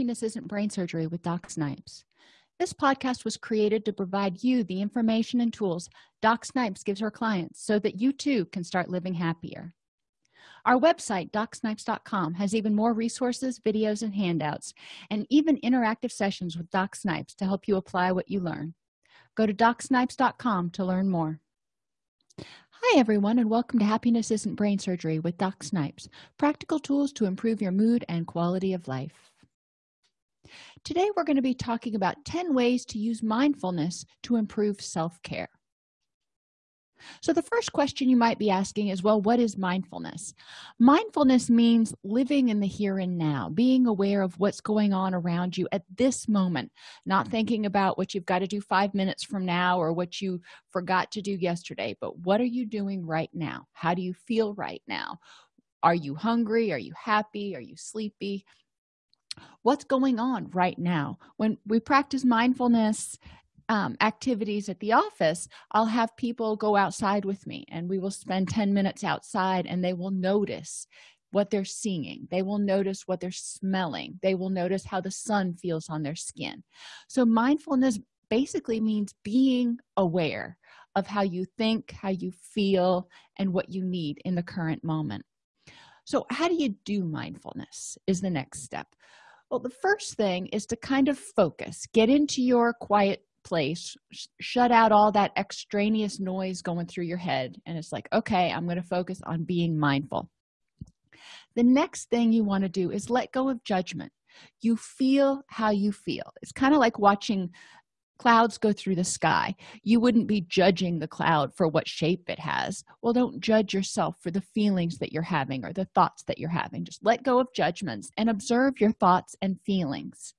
happiness isn't brain surgery with doc snipes. This podcast was created to provide you the information and tools doc snipes gives her clients so that you too can start living happier. Our website docsnipes.com has even more resources videos and handouts and even interactive sessions with doc snipes to help you apply what you learn. Go to docsnipes.com to learn more. Hi everyone and welcome to happiness isn't brain surgery with doc snipes practical tools to improve your mood and quality of life today we're going to be talking about 10 ways to use mindfulness to improve self-care. So the first question you might be asking is well what is mindfulness? Mindfulness means living in the here and now being aware of what's going on around you at this moment not thinking about what you've got to do five minutes from now or what you forgot to do yesterday but what are you doing right now? How do you feel right now? Are you hungry? Are you happy? Are you sleepy what's going on right now. When we practice mindfulness um, activities at the office i'll have people go outside with me and we will spend 10 minutes outside and they will notice what they're seeing. They will notice what they're smelling. They will notice how the sun feels on their skin. So mindfulness basically means being aware of how you think how you feel and what you need in the current moment. So how do you do mindfulness is the next step well the first thing is to kind of focus. Get into your quiet place. Sh shut out all that extraneous noise going through your head. And it's like okay i'm going to focus on being mindful. The next thing you want to do is let go of judgment. You feel how you feel. It's kind of like watching clouds go through the sky. You wouldn't be judging the cloud for what shape it has. Well don't judge yourself for the feelings that you're having or the thoughts that you're having. Just let go of judgments and observe your thoughts and feelings.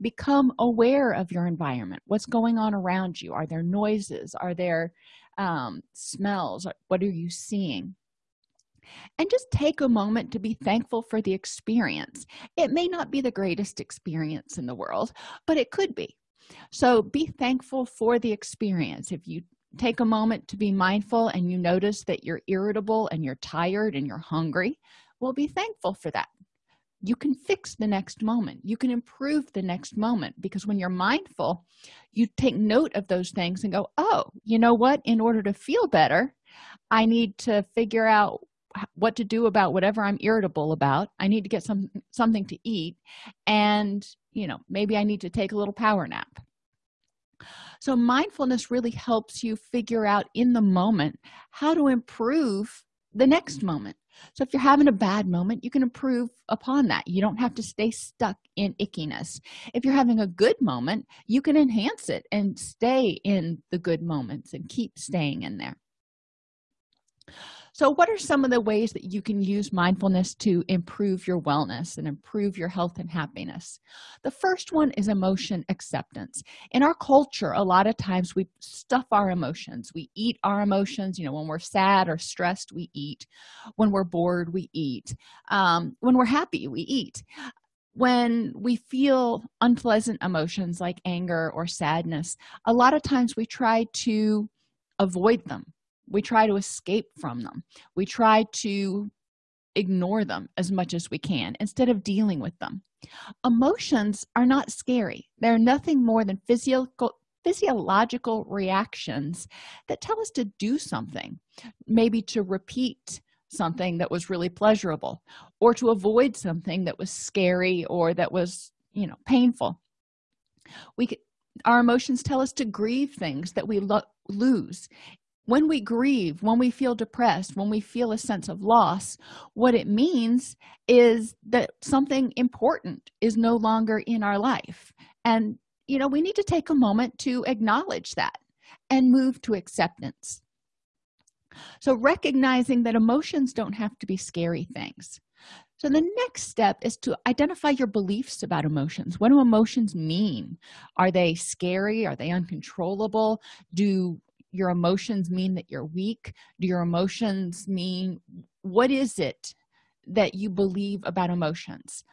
Become aware of your environment. What's going on around you? Are there noises? Are there um, smells? What are you seeing? And just take a moment to be thankful for the experience. It may not be the greatest experience in the world but it could be so be thankful for the experience. If you take a moment to be mindful and you notice that you're irritable and you're tired and you're hungry well be thankful for that. You can fix the next moment. You can improve the next moment because when you're mindful you take note of those things and go oh you know what? In order to feel better i need to figure out what to do about whatever i'm irritable about. I need to get some something to eat and you know maybe i need to take a little power nap. So mindfulness really helps you figure out in the moment how to improve the next moment. So if you're having a bad moment you can improve upon that. You don't have to stay stuck in ickiness. If you're having a good moment you can enhance it and stay in the good moments and keep staying in there so what are some of the ways that you can use mindfulness to improve your wellness and improve your health and happiness? The first one is emotion acceptance. In our culture a lot of times we stuff our emotions. We eat our emotions. You know when we're sad or stressed we eat. When we're bored we eat. Um, when we're happy we eat. When we feel unpleasant emotions like anger or sadness a lot of times we try to avoid them we try to escape from them. We try to ignore them as much as we can instead of dealing with them. Emotions are not scary. They're nothing more than physical physiological reactions that tell us to do something maybe to repeat something that was really pleasurable or to avoid something that was scary or that was you know painful. We our emotions tell us to grieve things that we lo lose when we grieve when we feel depressed when we feel a sense of loss what it means is that something important is no longer in our life. And you know we need to take a moment to acknowledge that and move to acceptance. So recognizing that emotions don't have to be scary things. So the next step is to identify your beliefs about emotions. What do emotions mean? Are they scary? Are they uncontrollable? Do your emotions mean that you're weak? Do your emotions mean what is it that you believe about emotions?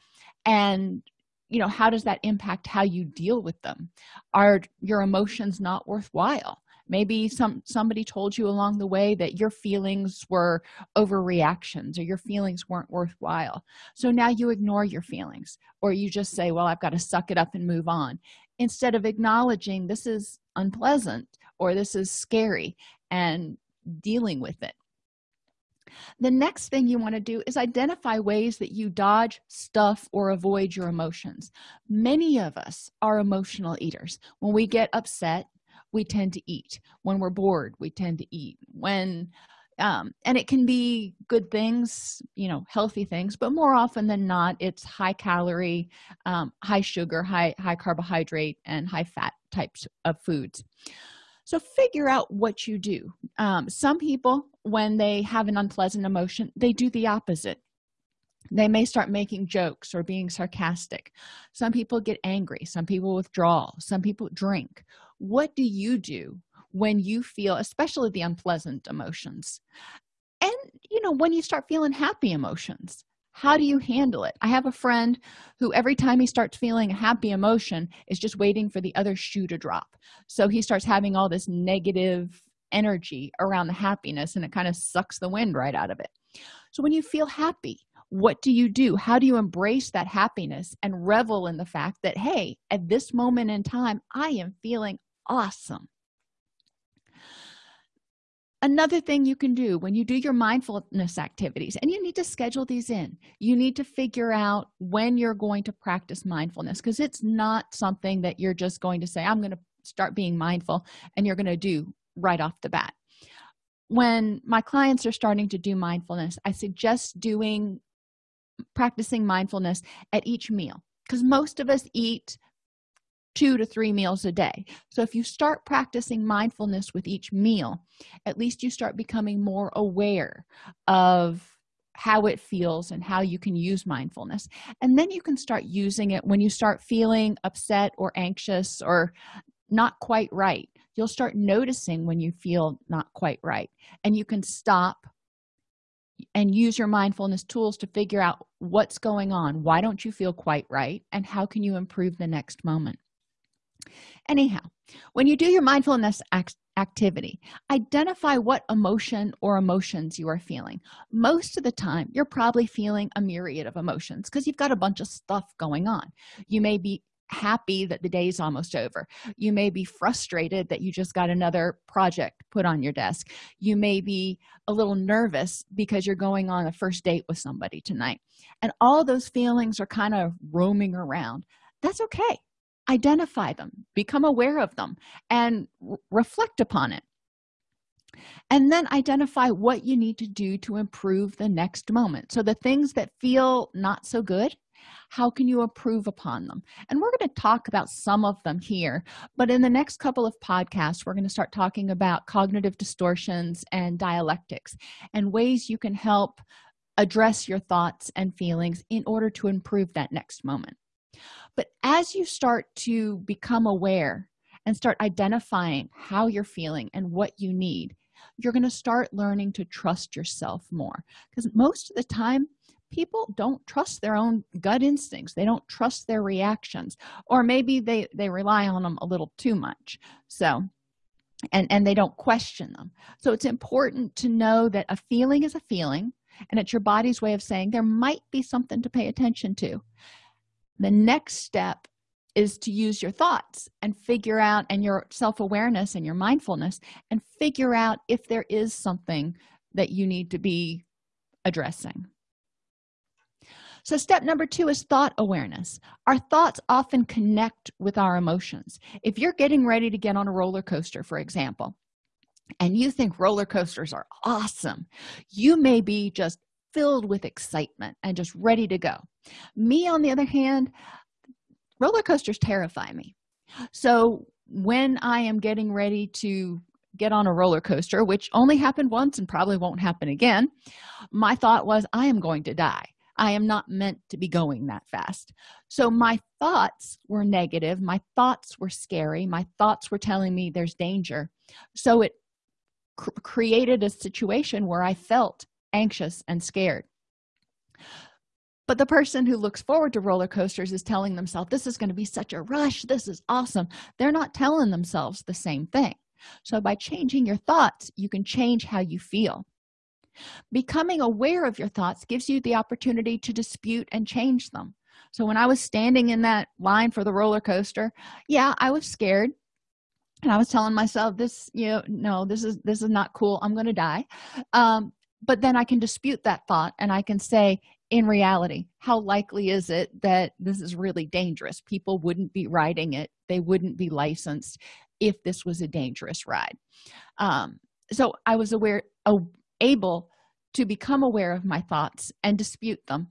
And you know how does that impact how you deal with them? Are your emotions not worthwhile? Maybe some somebody told you along the way that your feelings were overreactions or your feelings weren't worthwhile. So now you ignore your feelings or you just say well i've got to suck it up and move on. Instead of acknowledging this is unpleasant or this is scary and dealing with it. The next thing you want to do is identify ways that you dodge stuff or avoid your emotions. Many of us are emotional eaters. When we get upset we tend to eat. When we're bored we tend to eat. When um, and it can be good things you know healthy things but more often than not it's high calorie um, high sugar high high carbohydrate and high fat types of foods so figure out what you do. Um, some people when they have an unpleasant emotion they do the opposite. They may start making jokes or being sarcastic. Some people get angry. Some people withdraw. Some people drink. What do you do when you feel especially the unpleasant emotions? And you know when you start feeling happy emotions how do you handle it? I have a friend who every time he starts feeling a happy emotion is just waiting for the other shoe to drop. So he starts having all this negative energy around the happiness and it kind of sucks the wind right out of it. So when you feel happy what do you do? How do you embrace that happiness and revel in the fact that hey at this moment in time i am feeling awesome another thing you can do when you do your mindfulness activities and you need to schedule these in. You need to figure out when you're going to practice mindfulness because it's not something that you're just going to say i'm going to start being mindful and you're going to do right off the bat. When my clients are starting to do mindfulness i suggest doing practicing mindfulness at each meal because most of us eat two to three meals a day. So if you start practicing mindfulness with each meal at least you start becoming more aware of how it feels and how you can use mindfulness. And then you can start using it when you start feeling upset or anxious or not quite right. You'll start noticing when you feel not quite right. And you can stop and use your mindfulness tools to figure out what's going on. Why don't you feel quite right? And how can you improve the next moment anyhow when you do your mindfulness act activity identify what emotion or emotions you are feeling. Most of the time you're probably feeling a myriad of emotions because you've got a bunch of stuff going on. You may be happy that the day is almost over. You may be frustrated that you just got another project put on your desk. You may be a little nervous because you're going on a first date with somebody tonight. And all those feelings are kind of roaming around. That's okay identify them become aware of them and reflect upon it. And then identify what you need to do to improve the next moment. So the things that feel not so good how can you improve upon them? And we're going to talk about some of them here but in the next couple of podcasts we're going to start talking about cognitive distortions and dialectics and ways you can help address your thoughts and feelings in order to improve that next moment but as you start to become aware and start identifying how you're feeling and what you need you're going to start learning to trust yourself more. Because most of the time people don't trust their own gut instincts. They don't trust their reactions. Or maybe they they rely on them a little too much. So and and they don't question them so it's important to know that a feeling is a feeling and it's your body's way of saying there might be something to pay attention to the next step is to use your thoughts and figure out and your self-awareness and your mindfulness and figure out if there is something that you need to be addressing. So step number two is thought awareness. Our thoughts often connect with our emotions. If you're getting ready to get on a roller coaster for example and you think roller coasters are awesome you may be just filled with excitement and just ready to go. Me on the other hand roller coasters terrify me. So when i am getting ready to get on a roller coaster which only happened once and probably won't happen again my thought was i am going to die. I am not meant to be going that fast. So my thoughts were negative. My thoughts were scary. My thoughts were telling me there's danger. So it cr created a situation where i felt anxious and scared. But the person who looks forward to roller coasters is telling themselves this is going to be such a rush. This is awesome. They're not telling themselves the same thing. So by changing your thoughts you can change how you feel. Becoming aware of your thoughts gives you the opportunity to dispute and change them. So when i was standing in that line for the roller coaster yeah i was scared. And i was telling myself this you know no this is this is not cool. I'm gonna die. Um, but then i can dispute that thought and i can say in reality how likely is it that this is really dangerous? People wouldn't be riding it. They wouldn't be licensed if this was a dangerous ride. Um, so i was aware able to become aware of my thoughts and dispute them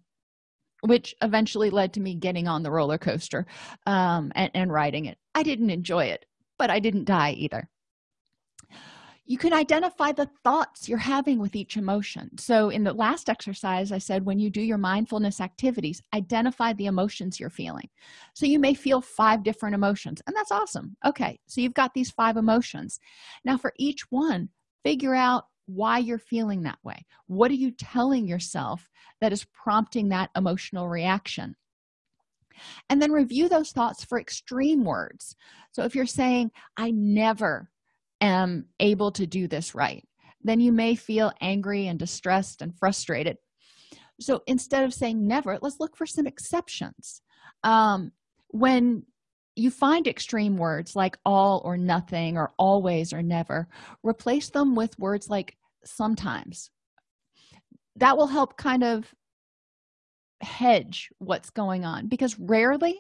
which eventually led to me getting on the roller coaster um, and, and riding it. I didn't enjoy it but i didn't die either you can identify the thoughts you're having with each emotion. So in the last exercise i said when you do your mindfulness activities identify the emotions you're feeling. So you may feel five different emotions and that's awesome. Okay so you've got these five emotions. Now for each one figure out why you're feeling that way. What are you telling yourself that is prompting that emotional reaction? And then review those thoughts for extreme words. So if you're saying i never am able to do this right then you may feel angry and distressed and frustrated. So instead of saying never let's look for some exceptions. Um, when you find extreme words like all or nothing or always or never replace them with words like sometimes. That will help kind of hedge what's going on because rarely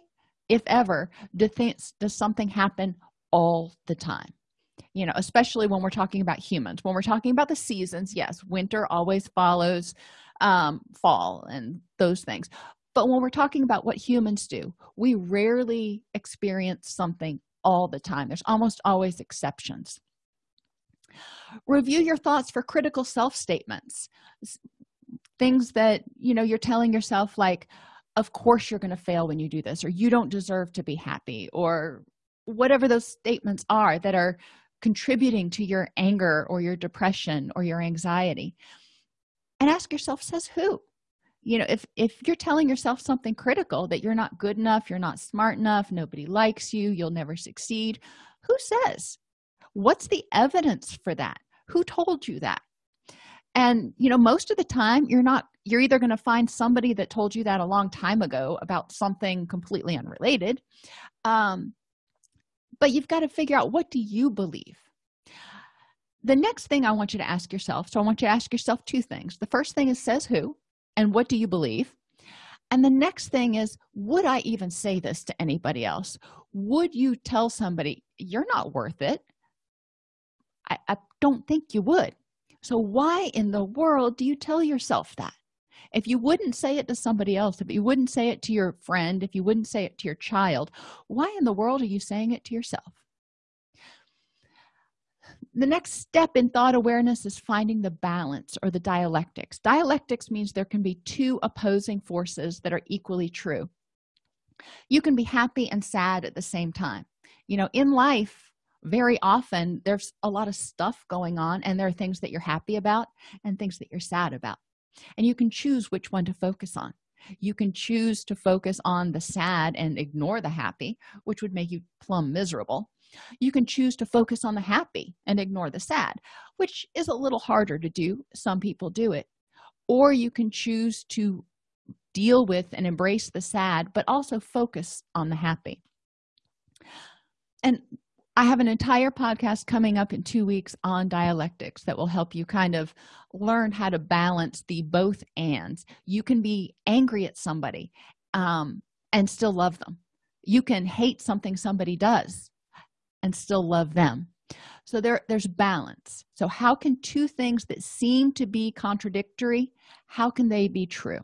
if ever do things does something happen all the time you know especially when we're talking about humans. When we're talking about the seasons yes winter always follows um, fall and those things. But when we're talking about what humans do we rarely experience something all the time. There's almost always exceptions. Review your thoughts for critical self statements things that you know you're telling yourself like of course you're going to fail when you do this or you don't deserve to be happy or whatever those statements are that are contributing to your anger or your depression or your anxiety. And ask yourself says who? You know if if you're telling yourself something critical that you're not good enough you're not smart enough nobody likes you you'll never succeed who says? What's the evidence for that? Who told you that? And you know most of the time you're not you're either going to find somebody that told you that a long time ago about something completely unrelated um, but you've got to figure out what do you believe? The next thing i want you to ask yourself so i want you to ask yourself two things. The first thing is says who? And what do you believe? And the next thing is would i even say this to anybody else? Would you tell somebody you're not worth it. I, I don't think you would. So why in the world do you tell yourself that if you wouldn't say it to somebody else if you wouldn't say it to your friend if you wouldn't say it to your child why in the world are you saying it to yourself? The next step in thought awareness is finding the balance or the dialectics. Dialectics means there can be two opposing forces that are equally true. You can be happy and sad at the same time. You know in life very often there's a lot of stuff going on and there are things that you're happy about and things that you're sad about and you can choose which one to focus on. You can choose to focus on the sad and ignore the happy which would make you plumb miserable. You can choose to focus on the happy and ignore the sad which is a little harder to do. Some people do it. Or you can choose to deal with and embrace the sad but also focus on the happy. And i have an entire podcast coming up in two weeks on dialectics that will help you kind of learn how to balance the both ands. You can be angry at somebody um, and still love them. You can hate something somebody does and still love them. So there there's balance. So how can two things that seem to be contradictory how can they be true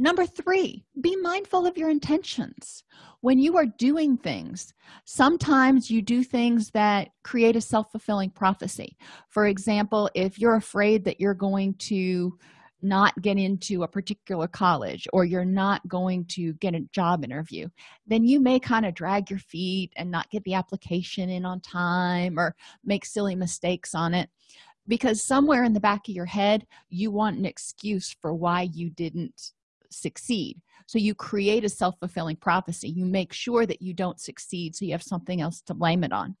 number three be mindful of your intentions. When you are doing things sometimes you do things that create a self-fulfilling prophecy. For example if you're afraid that you're going to not get into a particular college or you're not going to get a job interview then you may kind of drag your feet and not get the application in on time or make silly mistakes on it. Because somewhere in the back of your head you want an excuse for why you didn't succeed. So you create a self-fulfilling prophecy. You make sure that you don't succeed so you have something else to blame it on.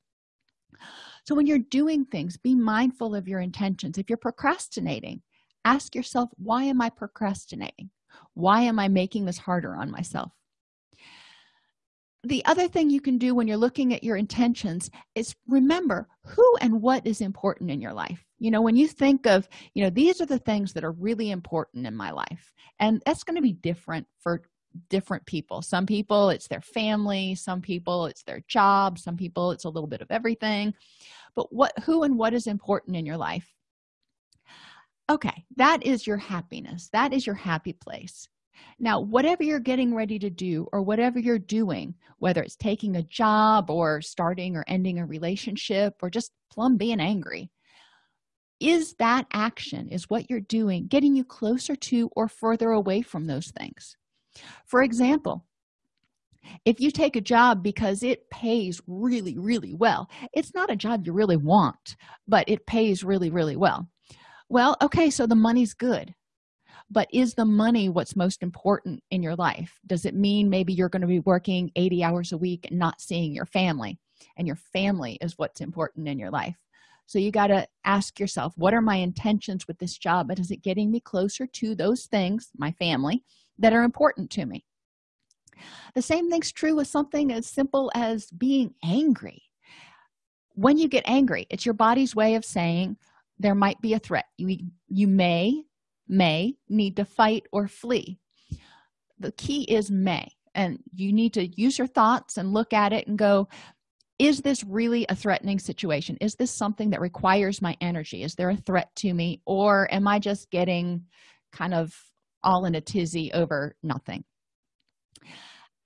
So when you're doing things be mindful of your intentions. If you're procrastinating ask yourself why am i procrastinating? Why am i making this harder on myself? The other thing you can do when you're looking at your intentions is remember who and what is important in your life you know when you think of you know these are the things that are really important in my life and that's going to be different for different people. Some people it's their family some people it's their job some people it's a little bit of everything. But what who and what is important in your life? Okay that is your happiness. That is your happy place. Now whatever you're getting ready to do or whatever you're doing whether it's taking a job or starting or ending a relationship or just plumb being angry is that action is what you're doing getting you closer to or further away from those things? For example if you take a job because it pays really really well it's not a job you really want but it pays really really well. Well okay so the money's good but is the money what's most important in your life? Does it mean maybe you're going to be working 80 hours a week and not seeing your family? And your family is what's important in your life so you got to ask yourself what are my intentions with this job? And is it getting me closer to those things my family that are important to me? The same thing's true with something as simple as being angry. When you get angry it's your body's way of saying there might be a threat. You you may may need to fight or flee. The key is may. And you need to use your thoughts and look at it and go is this really a threatening situation? Is this something that requires my energy? Is there a threat to me? Or am i just getting kind of all in a tizzy over nothing?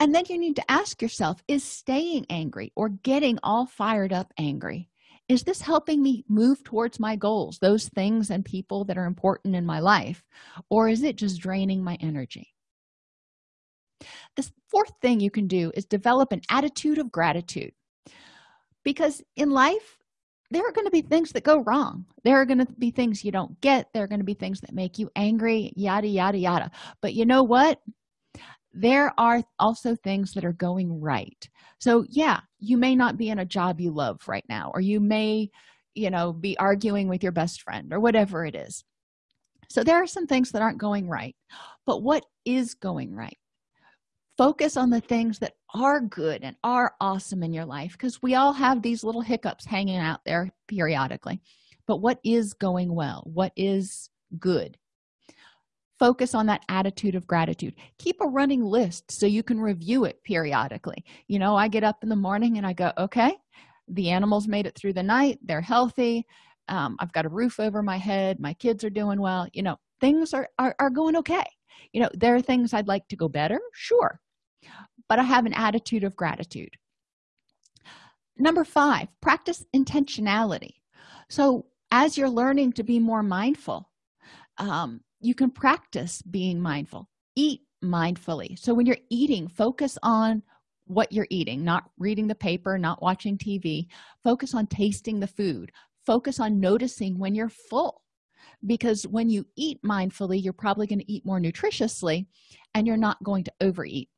And then you need to ask yourself is staying angry or getting all fired up angry is this helping me move towards my goals those things and people that are important in my life or is it just draining my energy? The fourth thing you can do is develop an attitude of gratitude because in life there are going to be things that go wrong. There are going to be things you don't get. There are going to be things that make you angry yada yada yada. But you know what? There are also things that are going right. So yeah you may not be in a job you love right now or you may you know be arguing with your best friend or whatever it is. So there are some things that aren't going right. But what is going right focus on the things that are good and are awesome in your life because we all have these little hiccups hanging out there periodically. But what is going well? What is good? Focus on that attitude of gratitude. Keep a running list so you can review it periodically. You know i get up in the morning and i go okay the animals made it through the night. They're healthy. Um, i've got a roof over my head. My kids are doing well. You know things are, are are going okay. You know there are things i'd like to go better? Sure but i have an attitude of gratitude. Number five practice intentionality. So as you're learning to be more mindful um, you can practice being mindful. Eat mindfully. So when you're eating focus on what you're eating not reading the paper not watching tv focus on tasting the food. Focus on noticing when you're full. Because when you eat mindfully you're probably going to eat more nutritiously and you're not going to overeat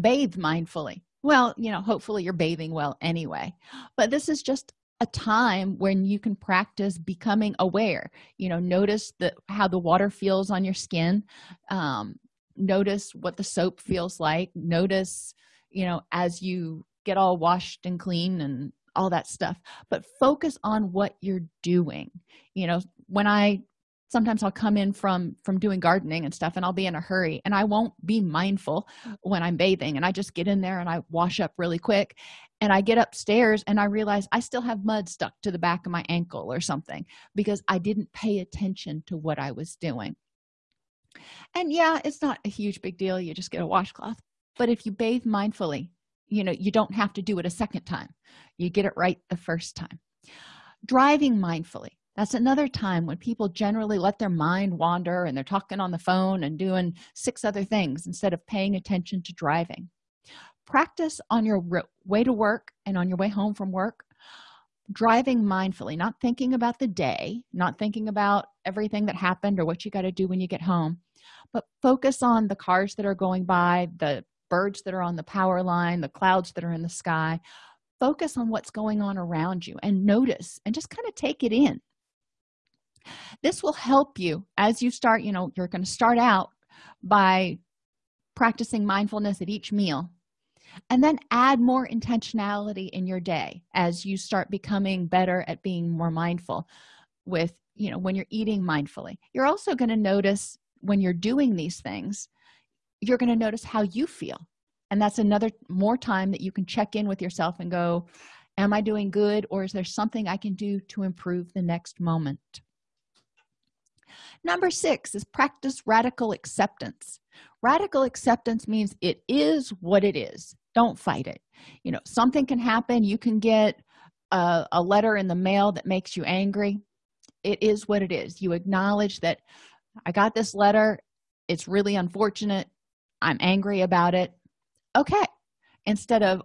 bathe mindfully. Well you know hopefully you're bathing well anyway. But this is just a time when you can practice becoming aware. You know notice the how the water feels on your skin. Um, notice what the soap feels like. Notice you know as you get all washed and clean and all that stuff. But focus on what you're doing. You know when i sometimes i'll come in from from doing gardening and stuff and i'll be in a hurry and i won't be mindful when i'm bathing and i just get in there and i wash up really quick and i get upstairs and i realize i still have mud stuck to the back of my ankle or something because i didn't pay attention to what i was doing. And yeah it's not a huge big deal you just get a washcloth but if you bathe mindfully you know you don't have to do it a second time. You get it right the first time. Driving mindfully that's another time when people generally let their mind wander and they're talking on the phone and doing six other things instead of paying attention to driving. Practice on your way to work and on your way home from work driving mindfully not thinking about the day not thinking about everything that happened or what you got to do when you get home but focus on the cars that are going by the birds that are on the power line the clouds that are in the sky. Focus on what's going on around you and notice and just kind of take it in this will help you as you start you know you're going to start out by practicing mindfulness at each meal and then add more intentionality in your day as you start becoming better at being more mindful with you know when you're eating mindfully. You're also going to notice when you're doing these things you're going to notice how you feel. And that's another more time that you can check in with yourself and go am i doing good or is there something i can do to improve the next moment number six is practice radical acceptance. Radical acceptance means it is what it is. Don't fight it. You know something can happen. You can get a, a, letter in the mail that makes you angry. It is what it is. You acknowledge that i got this letter. It's really unfortunate. I'm angry about it. Okay. Instead of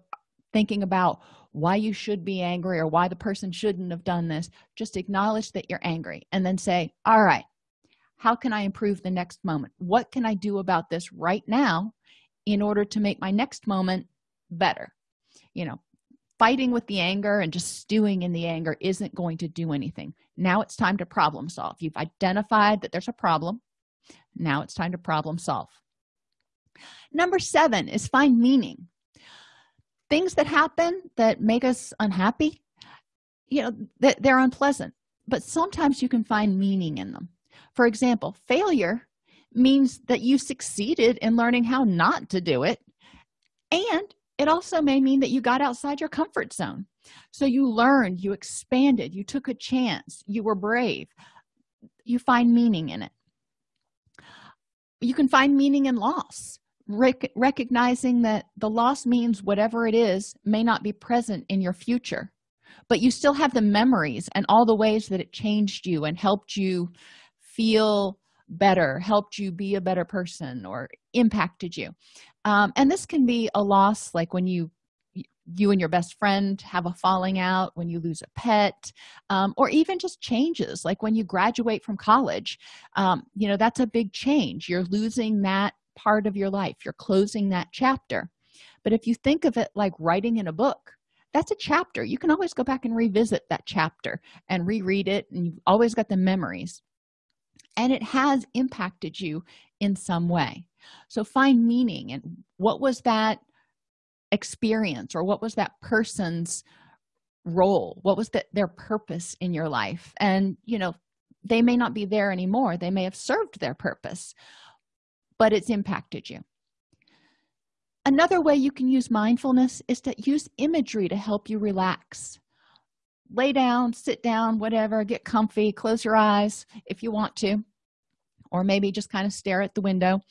thinking about why you should be angry or why the person shouldn't have done this just acknowledge that you're angry and then say all right how can i improve the next moment? What can i do about this right now in order to make my next moment better? You know fighting with the anger and just stewing in the anger isn't going to do anything. Now it's time to problem solve. You've identified that there's a problem. Now it's time to problem solve. Number seven is find meaning. Things that happen that make us unhappy you know that they're unpleasant but sometimes you can find meaning in them for example failure means that you succeeded in learning how not to do it and it also may mean that you got outside your comfort zone. So you learned you expanded you took a chance you were brave. You find meaning in it. You can find meaning in loss. Rec recognizing that the loss means whatever it is may not be present in your future but you still have the memories and all the ways that it changed you and helped you feel better helped you be a better person or impacted you. Um, and this can be a loss like when you you and your best friend have a falling out when you lose a pet um, or even just changes like when you graduate from college um, you know that's a big change. You're losing that part of your life. You're closing that chapter. But if you think of it like writing in a book that's a chapter. You can always go back and revisit that chapter and reread it and you've always got the memories and it has impacted you in some way. So find meaning and what was that experience or what was that person's role? What was the, their purpose in your life? And you know they may not be there anymore. They may have served their purpose but it's impacted you. Another way you can use mindfulness is to use imagery to help you relax lay down sit down whatever get comfy close your eyes if you want to or maybe just kind of stare at the window.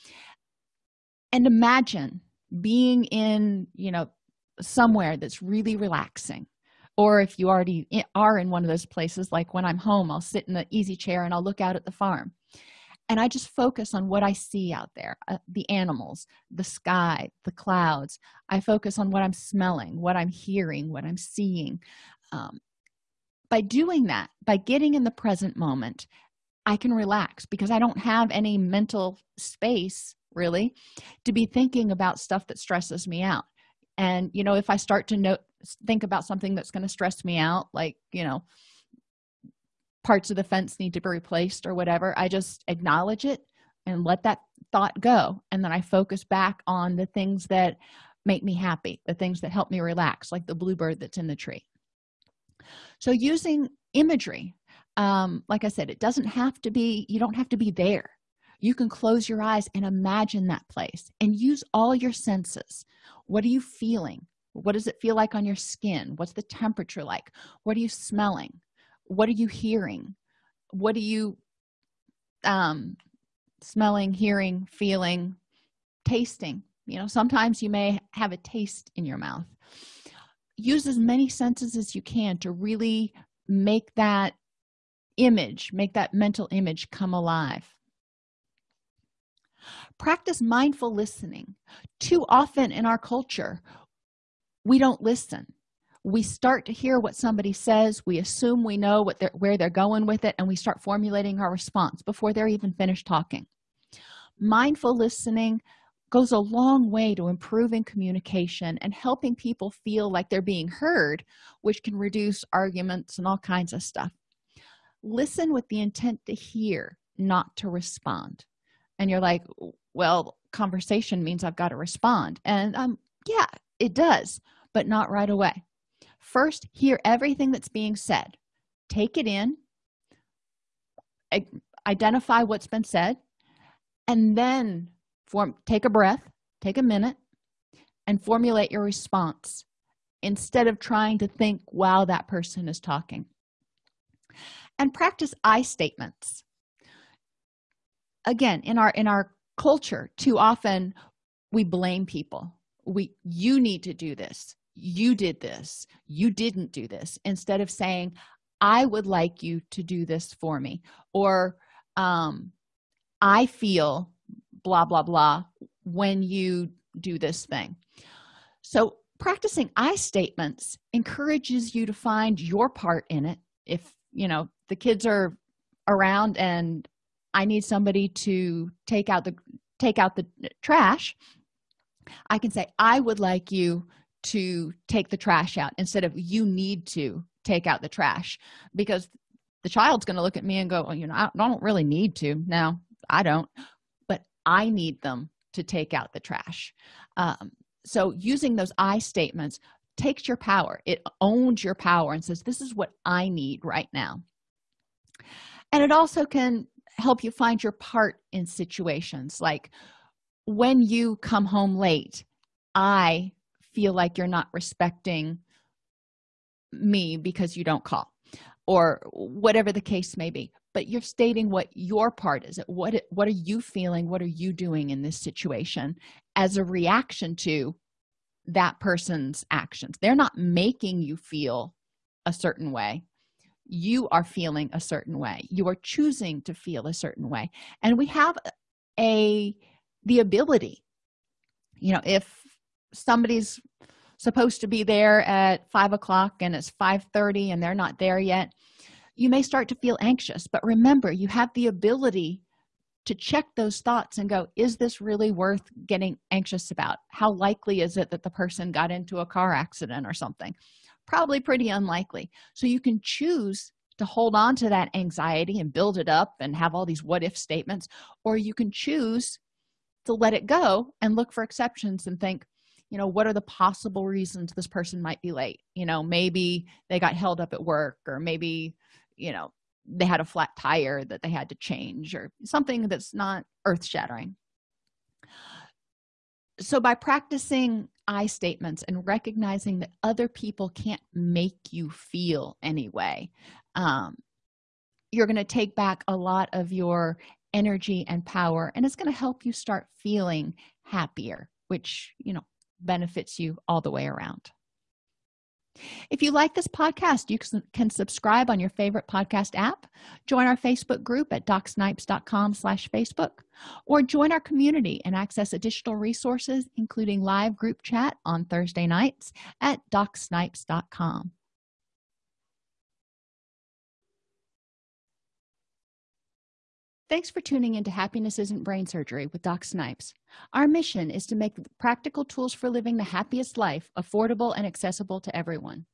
And imagine being in you know somewhere that's really relaxing. Or if you already are in one of those places like when i'm home i'll sit in the easy chair and i'll look out at the farm. And i just focus on what i see out there uh, the animals the sky the clouds. I focus on what i'm smelling what i'm hearing what i'm seeing. Um, by doing that by getting in the present moment i can relax because i don't have any mental space really to be thinking about stuff that stresses me out. And you know if i start to know think about something that's going to stress me out like you know parts of the fence need to be replaced or whatever i just acknowledge it and let that thought go. And then i focus back on the things that make me happy the things that help me relax like the bluebird that's in the tree so using imagery um, like i said it doesn't have to be you don't have to be there. You can close your eyes and imagine that place and use all your senses. What are you feeling? What does it feel like on your skin? What's the temperature like? What are you smelling? What are you hearing? What are you um smelling hearing feeling tasting? You know sometimes you may have a taste in your mouth use as many senses as you can to really make that image make that mental image come alive. Practice mindful listening. Too often in our culture we don't listen. We start to hear what somebody says we assume we know what they're where they're going with it and we start formulating our response before they're even finished talking. Mindful listening goes a long way to improving communication and helping people feel like they're being heard which can reduce arguments and all kinds of stuff. Listen with the intent to hear not to respond. And you're like well conversation means i've got to respond. And um yeah it does but not right away. First hear everything that's being said. Take it in. Identify what's been said. And then form take a breath take a minute and formulate your response instead of trying to think while that person is talking. And practice i statements. Again in our in our culture too often we blame people. We you need to do this. You did this. You didn't do this. Instead of saying i would like you to do this for me or um i feel blah blah blah when you do this thing. So practicing i statements encourages you to find your part in it. If you know the kids are around and i need somebody to take out the take out the trash i can say i would like you to take the trash out instead of you need to take out the trash because the child's going to look at me and go well, you know I don't really need to now. I don't i need them to take out the trash. Um, so using those i statements takes your power. It owns your power and says this is what i need right now. And it also can help you find your part in situations like when you come home late i feel like you're not respecting me because you don't call or whatever the case may be but you're stating what your part is what what are you feeling? What are you doing in this situation as a reaction to that person's actions? They're not making you feel a certain way. You are feeling a certain way. You are choosing to feel a certain way. And we have a the ability you know if somebody's supposed to be there at five o'clock and it's 5 30 and they're not there yet you may start to feel anxious but remember you have the ability to check those thoughts and go is this really worth getting anxious about? How likely is it that the person got into a car accident or something? Probably pretty unlikely. So you can choose to hold on to that anxiety and build it up and have all these what if statements or you can choose to let it go and look for exceptions and think you know what are the possible reasons this person might be late? You know maybe they got held up at work or maybe you know they had a flat tire that they had to change or something that's not earth-shattering. So by practicing i statements and recognizing that other people can't make you feel anyway um, you're going to take back a lot of your energy and power and it's going to help you start feeling happier which you know benefits you all the way around if you like this podcast you can subscribe on your favorite podcast app join our facebook group at docsnipes.com slash facebook or join our community and access additional resources including live group chat on thursday nights at docsnipes.com Thanks for tuning into Happiness Isn't Brain Surgery with Doc Snipes. Our mission is to make practical tools for living the happiest life affordable and accessible to everyone.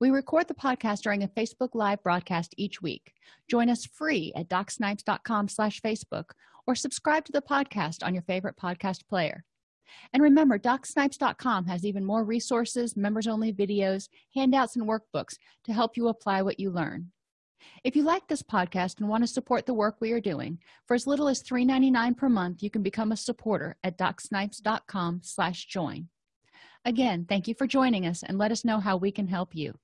We record the podcast during a Facebook Live broadcast each week. Join us free at docsnipes.com slash Facebook or subscribe to the podcast on your favorite podcast player. And remember, docsnipes.com has even more resources, members-only videos, handouts, and workbooks to help you apply what you learn if you like this podcast and want to support the work we are doing for as little as $3.99 per month you can become a supporter at docsnipes.com slash join. Again thank you for joining us and let us know how we can help you